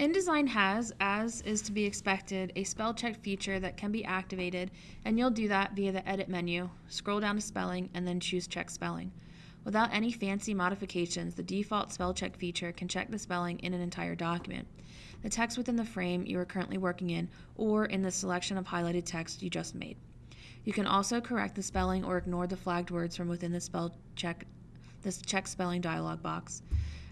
InDesign has, as is to be expected, a spell check feature that can be activated, and you'll do that via the Edit menu. Scroll down to Spelling and then choose Check Spelling. Without any fancy modifications, the default spell check feature can check the spelling in an entire document, the text within the frame you are currently working in, or in the selection of highlighted text you just made. You can also correct the spelling or ignore the flagged words from within the spell check this check spelling dialog box.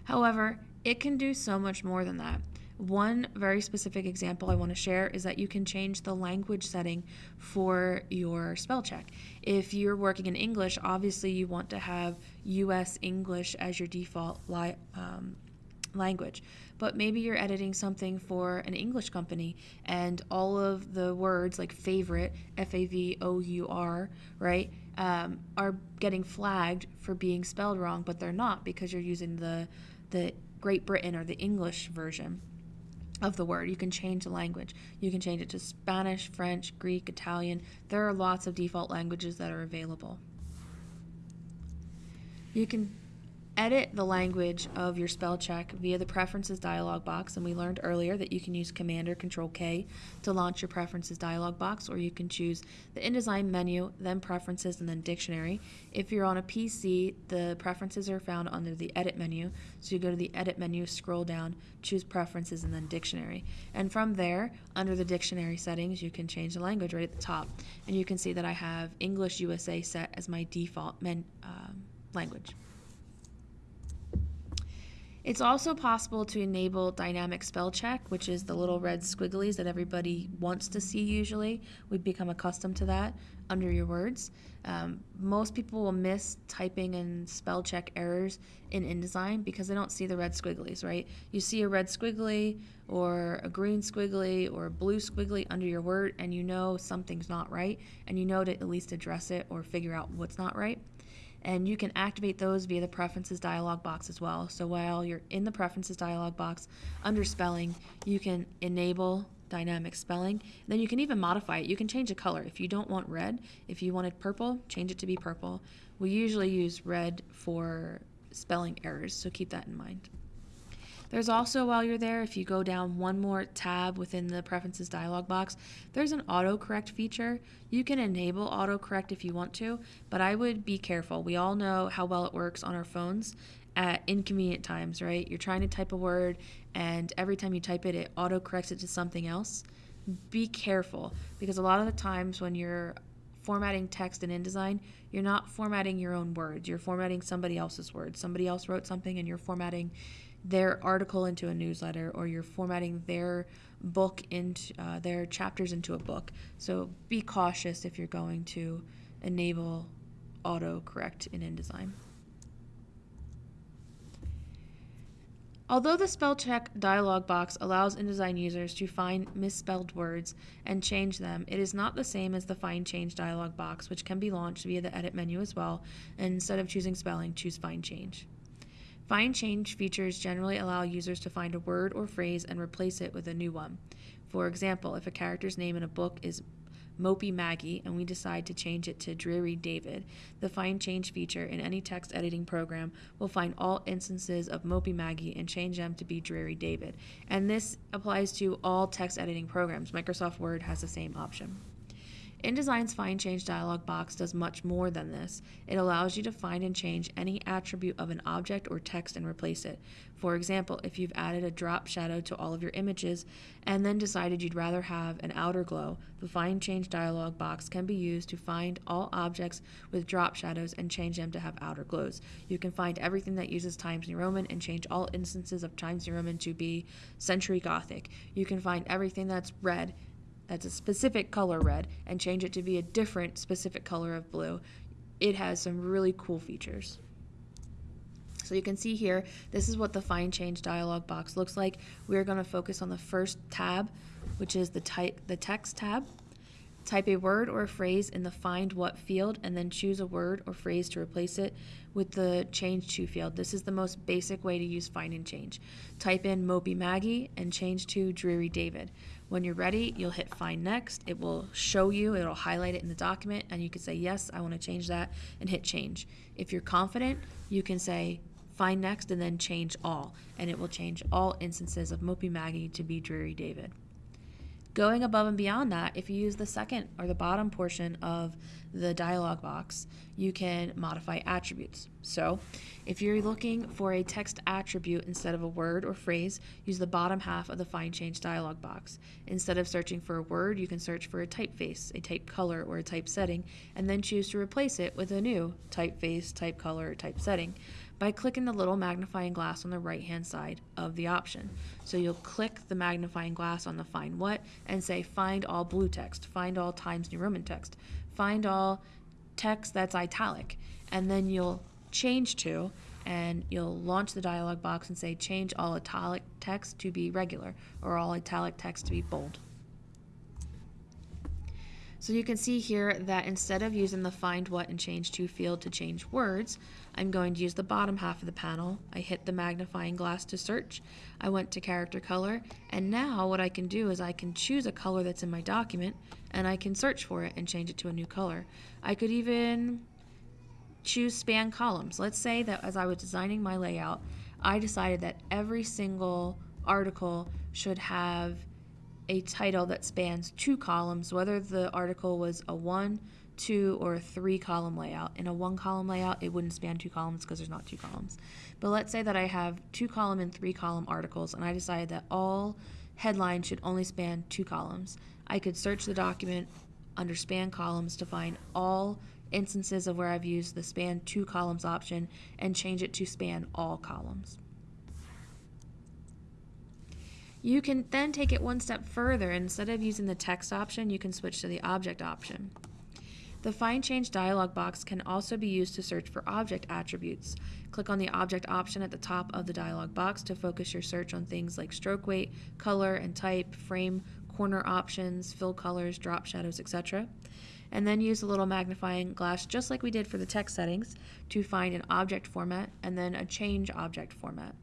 However, it can do so much more than that. One very specific example I want to share is that you can change the language setting for your spell check. If you're working in English, obviously you want to have US English as your default li- um, language. But maybe you're editing something for an English company and all of the words like favorite, F A V O U R, right, um, are getting flagged for being spelled wrong, but they're not because you're using the, the Great Britain or the English version of the word. You can change the language. You can change it to Spanish, French, Greek, Italian. There are lots of default languages that are available. You can edit the language of your spell check via the preferences dialog box and we learned earlier that you can use command or control K to launch your preferences dialog box or you can choose the InDesign menu then preferences and then dictionary. If you're on a PC the preferences are found under the edit menu. So you go to the edit menu scroll down choose preferences and then dictionary. And from there under the dictionary settings you can change the language right at the top. And you can see that I have English USA set as my default men, um, language. It's also possible to enable dynamic spell check, which is the little red squigglies that everybody wants to see usually. We've become accustomed to that under your words. Um, most people will miss typing and spell check errors in InDesign because they don't see the red squigglies, right? You see a red squiggly or a green squiggly or a blue squiggly under your word and you know something's not right and you know to at least address it or figure out what's not right and you can activate those via the preferences dialog box as well. So while you're in the preferences dialog box under spelling, you can enable dynamic spelling. Then you can even modify it. You can change the color. If you don't want red, if you wanted purple, change it to be purple. We usually use red for spelling errors, so keep that in mind. There's also, while you're there, if you go down one more tab within the preferences dialog box, there's an autocorrect feature. You can enable autocorrect if you want to, but I would be careful. We all know how well it works on our phones at inconvenient times, right? You're trying to type a word, and every time you type it, it autocorrects it to something else. Be careful because a lot of the times when you're formatting text in InDesign, you're not formatting your own words. You're formatting somebody else's words. Somebody else wrote something and you're formatting their article into a newsletter or you're formatting their book into uh, their chapters into a book. So be cautious if you're going to enable autocorrect in InDesign. Although the spell check dialog box allows InDesign users to find misspelled words and change them, it is not the same as the Find Change dialog box, which can be launched via the Edit menu as well. And instead of choosing spelling, choose Find Change. Find change features generally allow users to find a word or phrase and replace it with a new one. For example, if a character's name in a book is Mopey Maggie and we decide to change it to Dreary David, the Find Change feature in any text editing program will find all instances of Mopey Maggie and change them to be Dreary David. And this applies to all text editing programs. Microsoft Word has the same option. InDesign's Find Change dialog box does much more than this. It allows you to find and change any attribute of an object or text and replace it. For example, if you've added a drop shadow to all of your images and then decided you'd rather have an outer glow, the Find Change dialog box can be used to find all objects with drop shadows and change them to have outer glows. You can find everything that uses Times New Roman and change all instances of Times New Roman to be Century Gothic. You can find everything that's red that's a specific color red and change it to be a different specific color of blue, it has some really cool features. So you can see here, this is what the Find Change dialog box looks like. We're going to focus on the first tab, which is the type the text tab. Type a word or a phrase in the Find What field and then choose a word or phrase to replace it with the Change To field. This is the most basic way to use Find and Change. Type in Mopey Maggie and change to Dreary David. When you're ready, you'll hit Find Next. It will show you, it'll highlight it in the document, and you can say, Yes, I want to change that, and hit Change. If you're confident, you can say, find next, and then change all, and it will change all instances of Mopey Maggie to be Dreary David. Going above and beyond that, if you use the second or the bottom portion of the dialog box, you can modify attributes. So, if you're looking for a text attribute instead of a word or phrase, use the bottom half of the Find Change dialog box. Instead of searching for a word, you can search for a typeface, a type color, or a type setting, and then choose to replace it with a new typeface, type color, or type setting by clicking the little magnifying glass on the right hand side of the option. So you'll click the magnifying glass on the find what and say find all blue text, find all Times New Roman text, find all text that's italic, and then you'll change to and you'll launch the dialog box and say change all italic text to be regular or all italic text to be bold. So you can see here that instead of using the find what and change to field to change words, I'm going to use the bottom half of the panel. I hit the magnifying glass to search. I went to character color, and now what I can do is I can choose a color that's in my document, and I can search for it and change it to a new color. I could even choose span columns. Let's say that as I was designing my layout, I decided that every single article should have a title that spans two columns, whether the article was a one, two, or a three column layout. In a one column layout, it wouldn't span two columns because there's not two columns. But let's say that I have two column and three column articles, and I decided that all headlines should only span two columns. I could search the document under span columns to find all instances of where I've used the span two columns option and change it to span all columns. You can then take it one step further. Instead of using the text option, you can switch to the object option. The Find Change dialog box can also be used to search for object attributes. Click on the object option at the top of the dialog box to focus your search on things like stroke weight, color and type, frame, corner options, fill colors, drop shadows, etc. And then use the little magnifying glass, just like we did for the text settings, to find an object format and then a change object format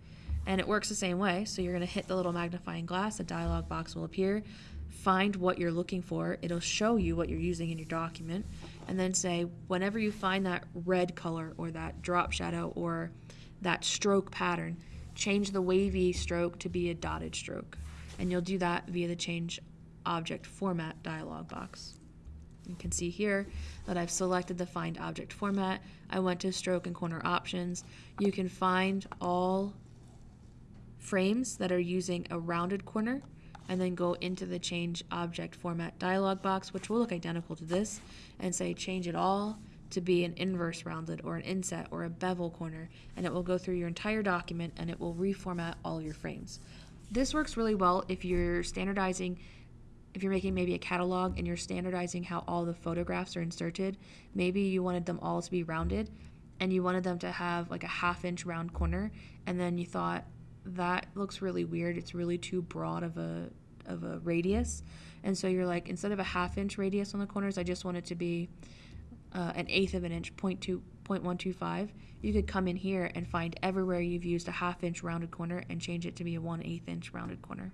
and it works the same way. So you're going to hit the little magnifying glass, a dialog box will appear, find what you're looking for, it'll show you what you're using in your document, and then say, whenever you find that red color or that drop shadow or that stroke pattern, change the wavy stroke to be a dotted stroke. And you'll do that via the change object format dialog box. You can see here that I've selected the find object format. I went to stroke and corner options. You can find all frames that are using a rounded corner and then go into the change object format dialog box which will look identical to this and say change it all to be an inverse rounded or an inset or a bevel corner and it will go through your entire document and it will reformat all your frames. This works really well if you're standardizing if you're making maybe a catalog and you're standardizing how all the photographs are inserted, maybe you wanted them all to be rounded and you wanted them to have like a half inch round corner and then you thought that looks really weird. It's really too broad of a of a radius, and so you're like instead of a half inch radius on the corners, I just want it to be uh, an eighth of an inch, 0.2, 0.125. You could come in here and find everywhere you've used a half inch rounded corner and change it to be a one eighth inch rounded corner.